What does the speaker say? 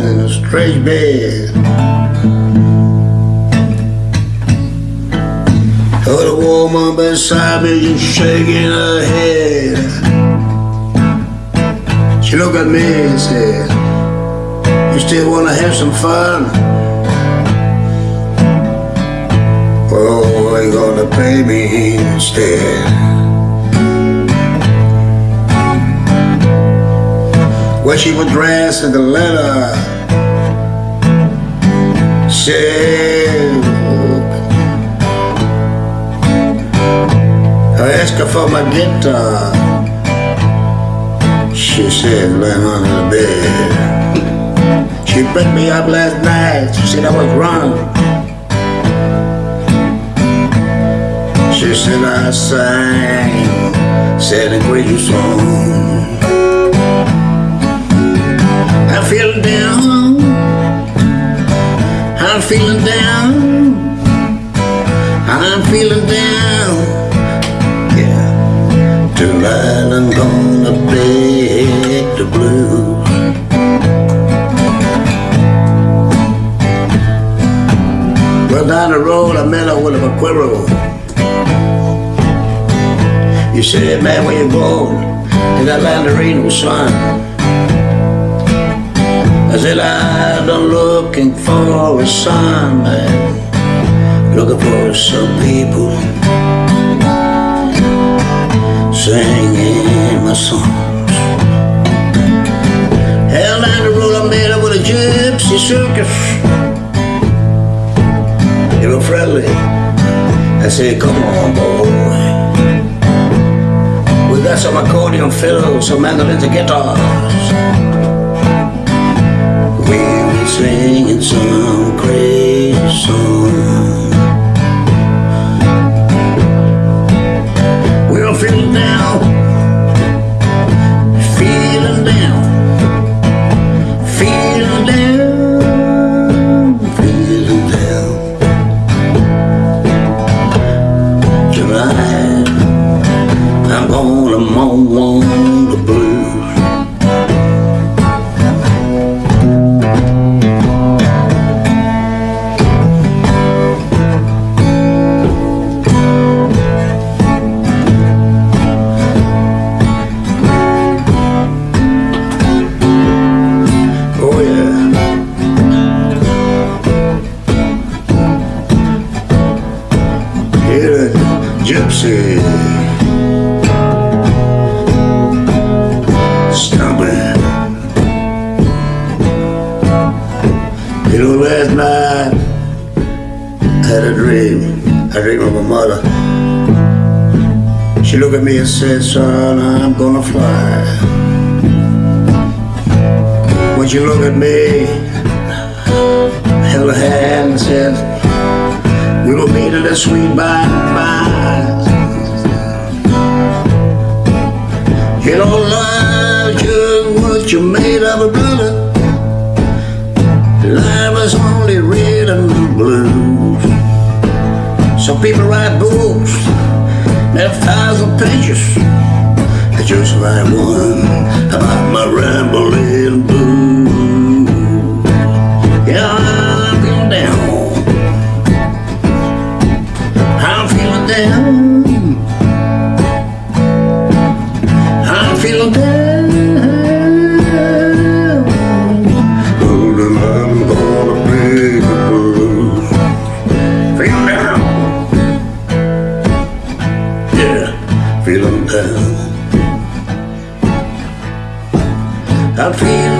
trash bed. Heard a woman beside me just shaking her head. She looked at me and said, You still want to have some fun? Oh, they gonna pay me instead. She was dressed in the leather. Said, I asked her for my guitar. She said, lay under the bed. She picked me up last night. She said I was wrong. She said I sang, said a great song. I'm feeling down. I'm feeling down. I'm feeling down. Yeah. Tonight I'm gonna beg the blues. Well, down the road I met her with a vaquero. You said, man, where you going? To that land there ain't no sun. I said, I've been looking for a man. Looking for some people singing my songs. Hell, down the road I met up with a gypsy circus. They were friendly. I said, come on, boy. We got some accordion fiddles, some mandolins and guitars. Here, gypsy. Stumbling. You know, last night I had a dream. I dreamed of my mother. She looked at me and said, son, I'm gonna fly. When she looked at me, held her hand and said, the sweet by and. You know, life just what you made of a brother. Life is only rhythm and blues. Some people write books, that have thousand pages. I just write one down. I'm feeling down. Oh, then I'm gonna pay the blues. Feeling down. Yeah, feeling down. I'm feeling